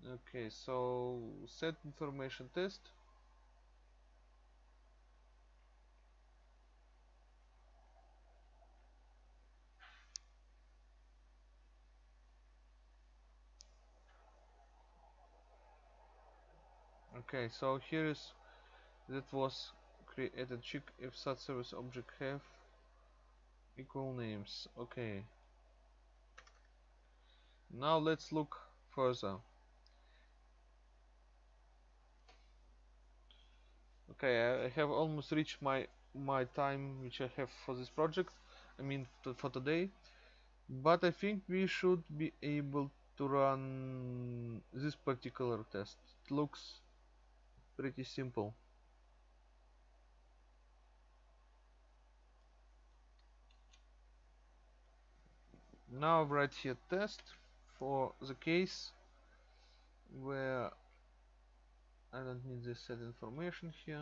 Okay so set information test. Okay so here is that was created check if such service object have equal names. Okay. Now let's look further. Okay I have almost reached my my time which I have for this project I mean for today. But I think we should be able to run this particular test. It looks pretty simple now write here test for the case where I don't need this set information here.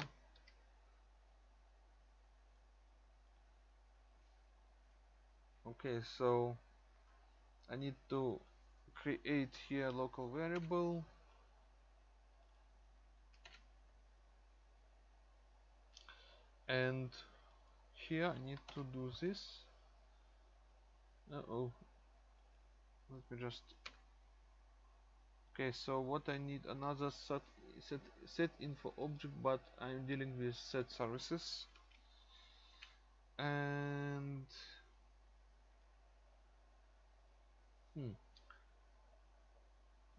Okay so I need to create here local variable. And here I need to do this uh oh let me just okay so what I need another set set set info object but I'm dealing with set services. And hmm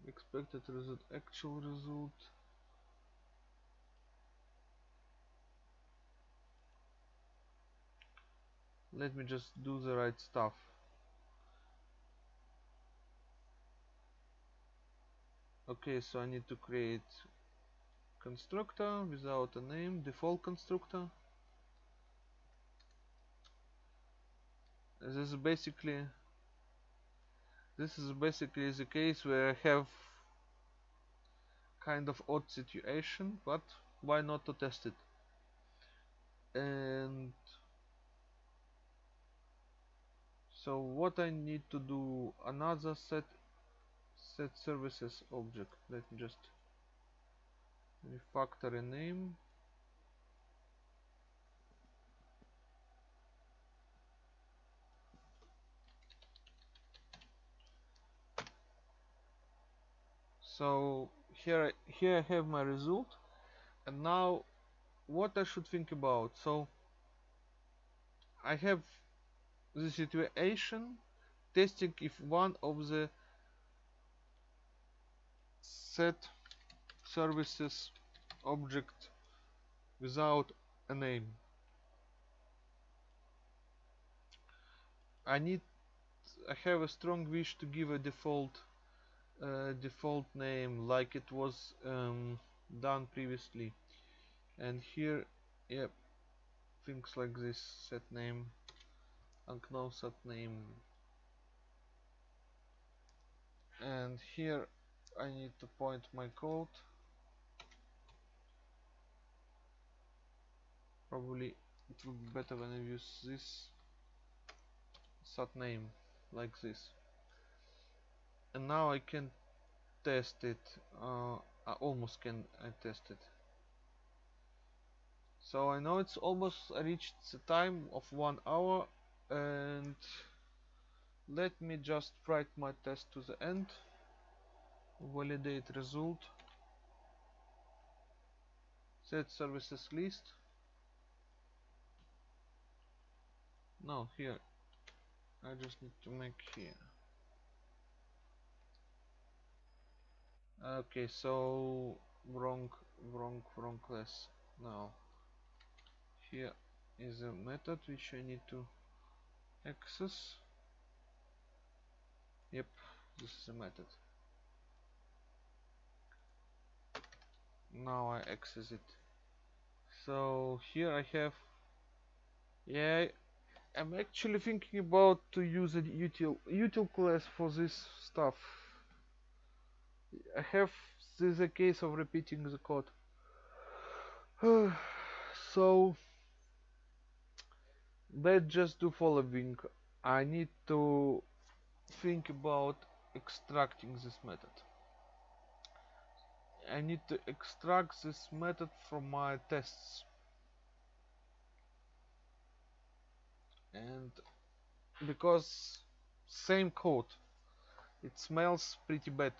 expected result actual result. Let me just do the right stuff okay so I need to create constructor without a name default constructor. This is basically this is basically the case where I have kind of odd situation but why not to test it? And so what I need to do another set set services object. Let me just refactor a name. So here here I have my result. And now what I should think about? So I have the situation testing if one of the set services object without a name. I need I have a strong wish to give a default uh, default name like it was um, done previously. And here yep things like this set name unknown set name. And here I need to point my code. Probably it would be better when I use this set name like this. And now I can test it. Uh, I almost can I test it. So I know it's almost reached the time of one hour and let me just write my test to the end validate result. Set services list. No here. I just need to make here. Okay so wrong wrong wrong class. Now here is a method which I need to access. Yep this is a method now I access it. So here I have yeah I'm actually thinking about to use a util util class for this stuff. I have this is a case of repeating the code. So let's just do following. I need to think about extracting this method I need to extract this method from my tests. And because same code it smells pretty bad.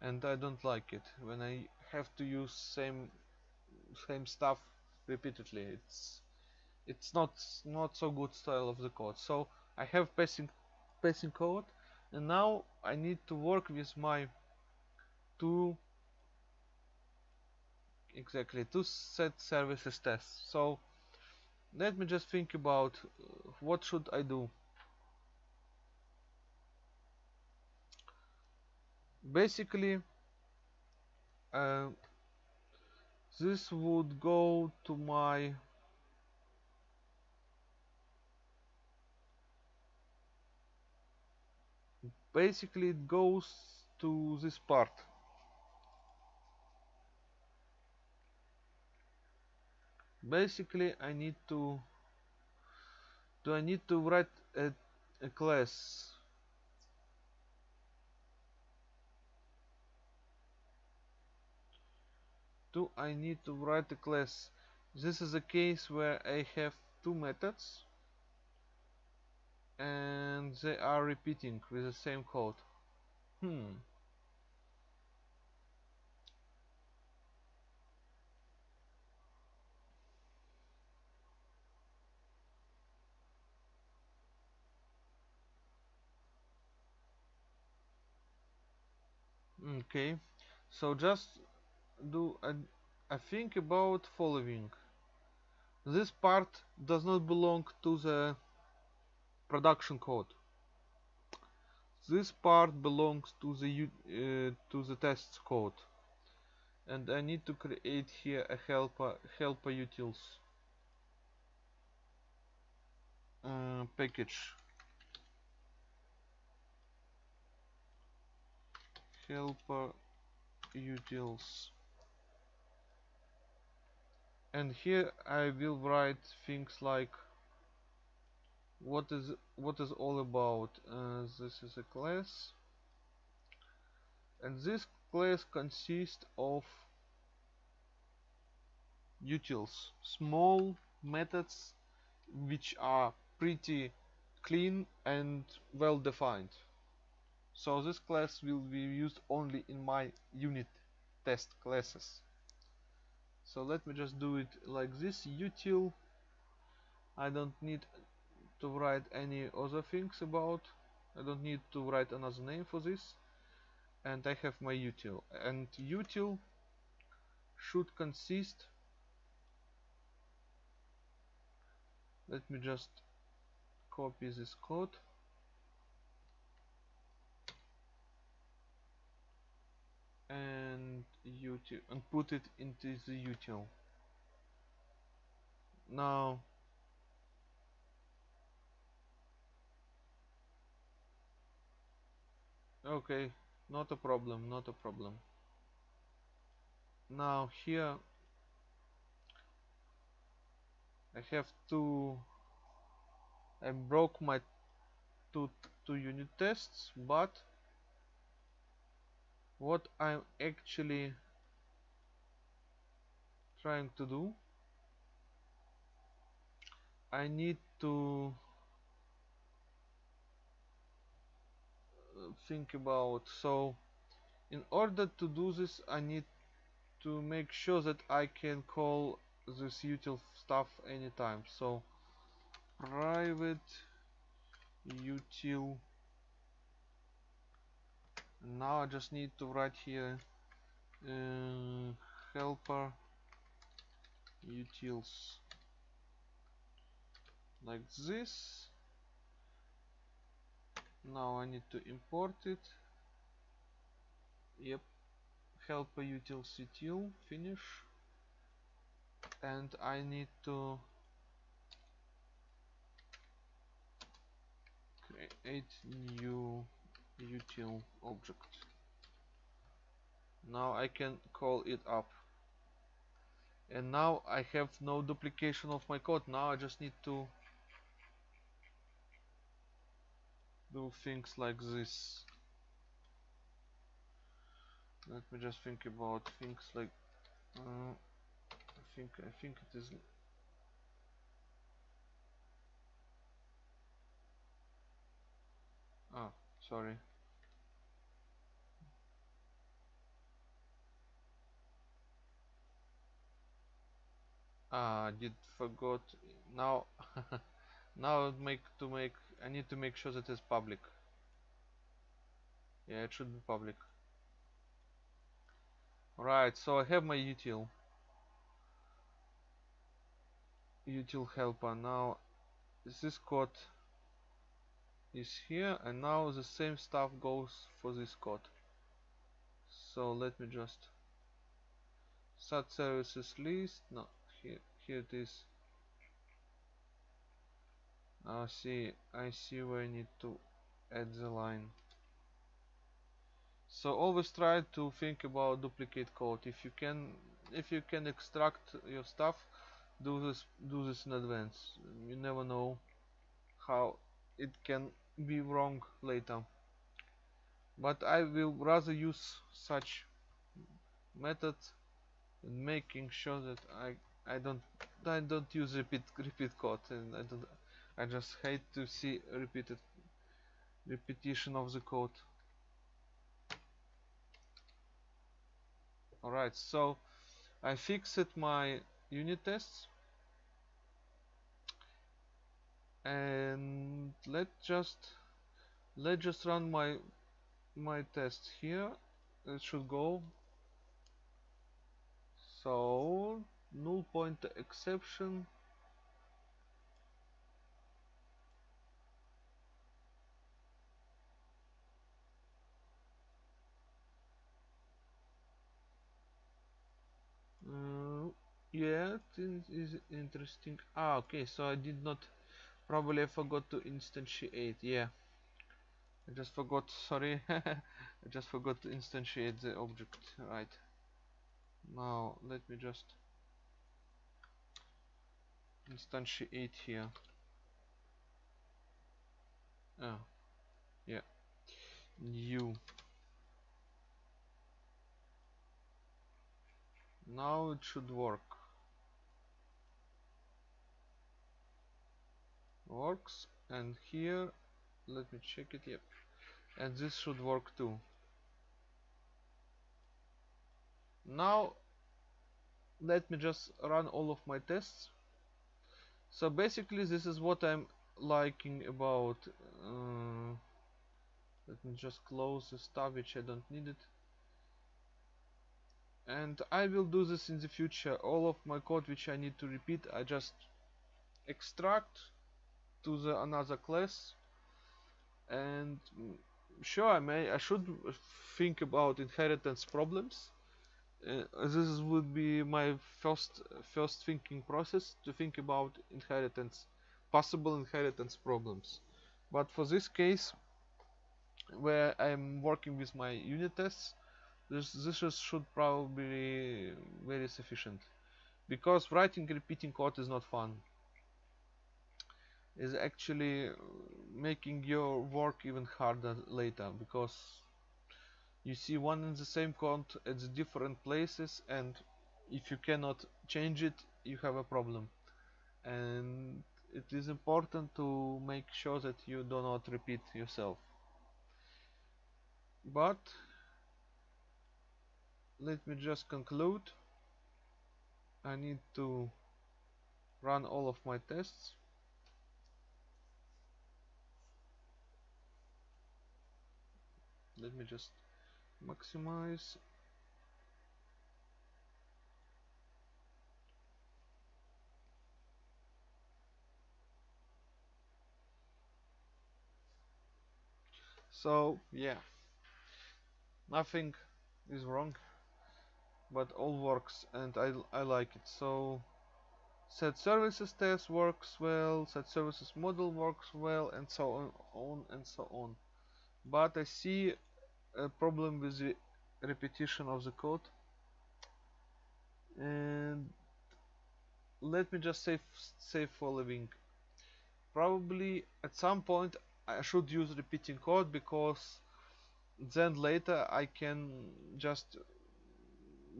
And I don't like it. When I have to use same same stuff repeatedly it's it's not not so good style of the code so I have passing passing code and now I need to work with my two exactly two set services tests so let me just think about uh, what should I do? Basically uh, this would go to my basically it goes to this part basically I need to do I need to write a, a class? Do I need to write a class? This is a case where I have two methods and they are repeating with the same code. Hmm okay. So just do a, a think about following. This part does not belong to the production code. This part belongs to the uh, to the test code. And I need to create here a helper helper utils uh, package helper utils. And here I will write things like what is what is all about? Uh, this is a class. And this class consists of utils. Small methods which are pretty clean and well defined so this class will be used only in my unit test classes. So let me just do it like this. Util. I don't need to write any other things about. I don't need to write another name for this. And I have my util. And util should consist let me just copy this code and util and put it into the util now okay not a problem not a problem. Now here I have to I broke my two two unit tests but what I'm actually trying to do. I need to uh, think about so in order to do this I need to make sure that I can call this util stuff anytime. So private util now I just need to write here uh, helper utils. Like this. Now I need to import it. Yep. Helper utils util finish. And I need to create new util object. Now I can call it up. And now I have no duplication of my code. Now I just need to do things like this. Let me just think about things like uh, I think I think it is ah sorry ah did forgot. Now now make to make I need to make sure that it's public. Yeah it should be public. Right so I have my util. Util helper. Now this code is here and now the same stuff goes for this code. So let me just set services list. No here here it is. I see I see where I need to add the line. So always try to think about duplicate code. If you can if you can extract your stuff do this do this in advance. You never know how it can be wrong later. But I will rather use such method in making sure that I I don't I don't use repeat repeat code and I don't I just hate to see repeated repetition of the code. Alright so I fixed my unit tests. And let's just let's just run my my test here. It should go. So null pointer exception. Uh, yeah is interesting. Ah okay so I did not probably I forgot to instantiate yeah. I just forgot sorry. I just forgot to instantiate the object right. Now let me just instantiate here. Oh yeah. New. Now it should work. Works. And here let me check it yep. And this should work too. Now let me just run all of my tests so basically this is what I'm liking about uh, let me just close the stuff which I don't need it. And I will do this in the future. All of my code which I need to repeat I just extract to the another class. And sure I may I should think about inheritance problems Uh, this would be my first first thinking process to think about inheritance possible inheritance problems. But for this case where I'm working with my unit tests this this should probably be very sufficient. Because writing repeating code is not fun. Is actually making your work even harder later because you see one and the same count at the different places and if you cannot change it you have a problem. And it is important to make sure that you do not repeat yourself. But let me just conclude. I need to run all of my tests. Let me just maximize. So yeah. Nothing is wrong but all works and I, I like it. So set services test works well set services model works well and so on, on and so on. But I see a problem with the repetition of the code. And let me just save for living. Probably at some point I should use repeating code because then later I can just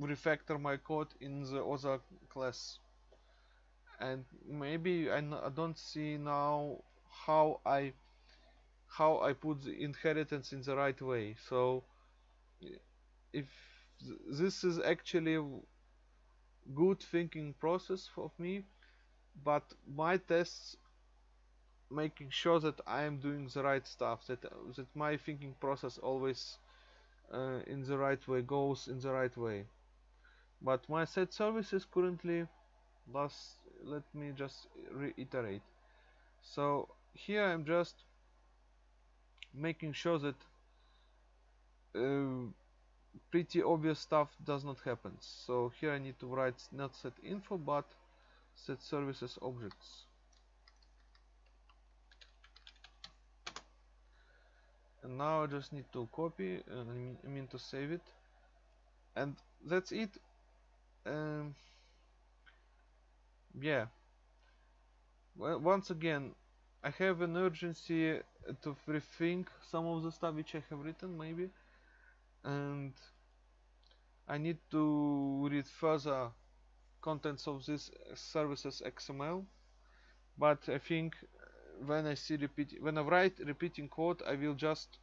refactor my code in the other class. And maybe I n- I don't see now how I how I put the inheritance in the right way. So if th- this is actually good thinking process of me but my tests making sure that I am doing the right stuff that that my thinking process always uh, in the right way goes in the right way. But my set services currently last let me just reiterate. So here I'm just making sure that uh, pretty obvious stuff does not happen. So here I need to write not set info but set services objects. And now I just need to copy I mean- I mean to save it. And that's it. Um, yeah. Well, once again I have an urgency to rethink some of the stuff which I have written maybe. And I need to read further contents of this services XML but I think when I see repeat when I write repeating code I will just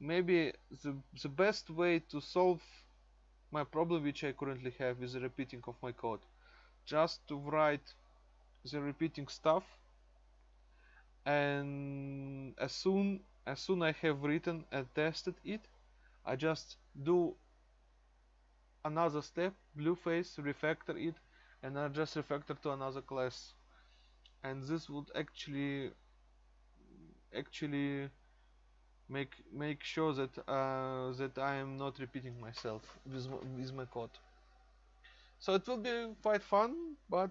maybe the, the best way to solve my problem which I currently have is the repeating of my code. Just to write the repeating stuff and as soon as soon I have written and tested it I just do another step blue phase refactor it and I just refactor to another class and this would actually actually make make sure that uh, that I am not repeating myself with with my code. So it will be quite fun, but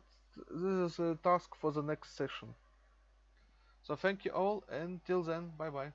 this is a task for the next session. So thank you all, and till then, bye bye.